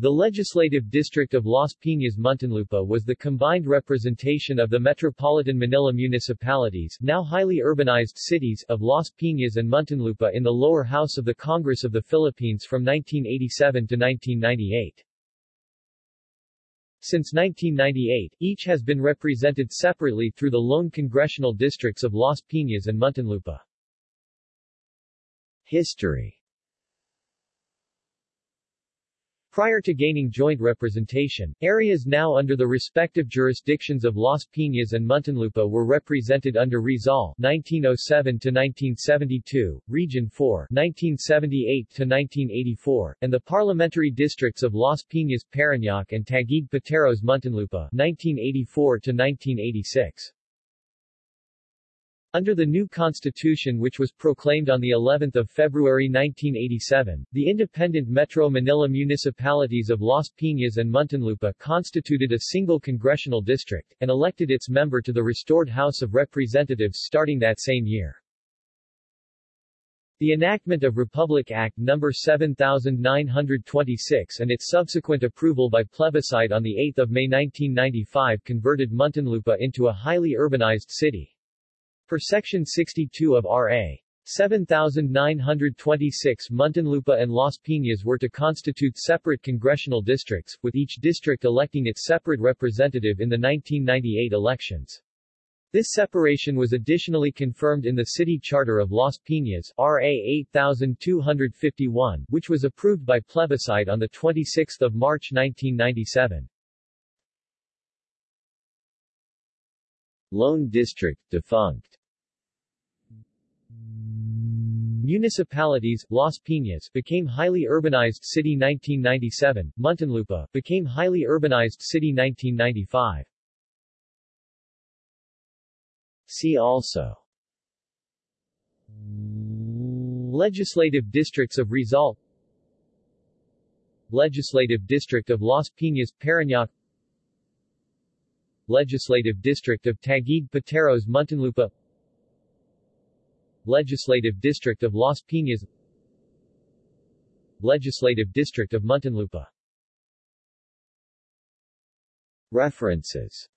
The legislative district of Las Piñas Muntinlupa was the combined representation of the metropolitan Manila municipalities now highly urbanized cities of Las Piñas and Muntinlupa in the lower house of the Congress of the Philippines from 1987 to 1998. Since 1998, each has been represented separately through the lone congressional districts of Las Piñas and Muntinlupa. History Prior to gaining joint representation, areas now under the respective jurisdictions of Las Piñas and Muntinlupa were represented under Rizal 1907-1972, Region 4 1978-1984, and the parliamentary districts of Las Piñas, Parañaque and Taguig Pateros Muntinlupa 1984-1986. Under the new constitution which was proclaimed on the 11th of February 1987, the independent Metro Manila municipalities of Las Piñas and Muntinlupa constituted a single congressional district, and elected its member to the restored House of Representatives starting that same year. The enactment of Republic Act No. 7926 and its subsequent approval by plebiscite on 8 May 1995 converted Muntinlupa into a highly urbanized city. Per Section 62 of R.A. 7926 Muntinlupa and Las Piñas were to constitute separate congressional districts, with each district electing its separate representative in the 1998 elections. This separation was additionally confirmed in the City Charter of Las Piñas RA 8251, which was approved by plebiscite on 26 March 1997. Lone District defunct. Municipalities, Las Piñas became highly urbanized city 1997, Muntinlupa became highly urbanized city 1995. See also Legislative districts of Rizal Legislative district of Las Piñas, Parañaque Legislative District of Taguig Pateros Muntinlupa Legislative District of Las Piñas Legislative District of Muntinlupa References